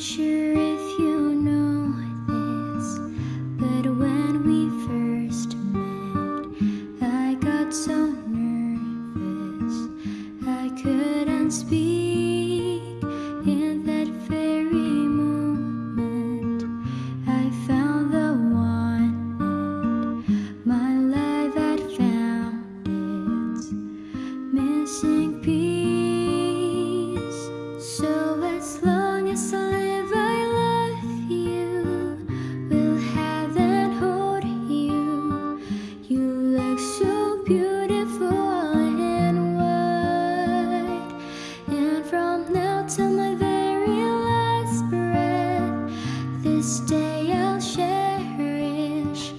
sure if you know this, but when we first met, I got so this day I'll cherish.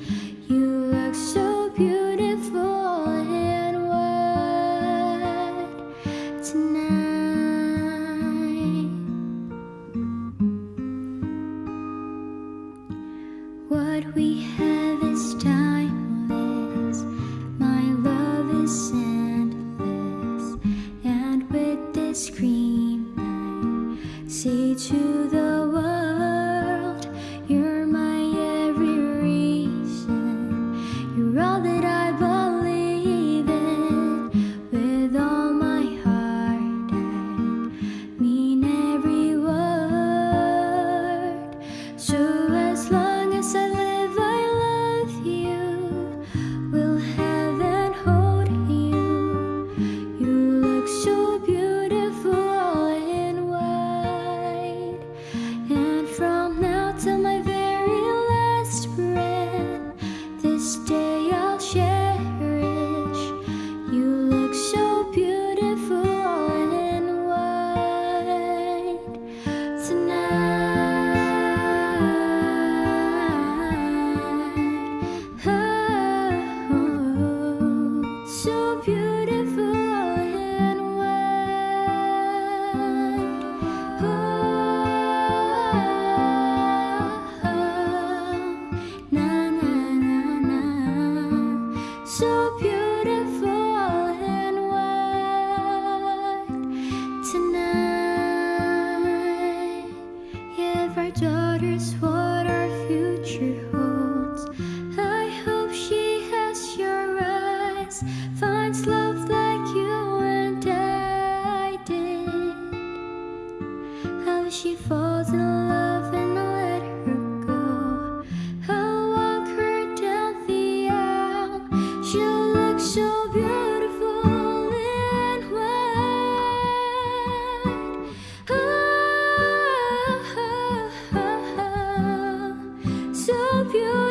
You look so beautiful and white tonight. What we have is timeless. My love is endless. And with this green light Say to waters what our future help you.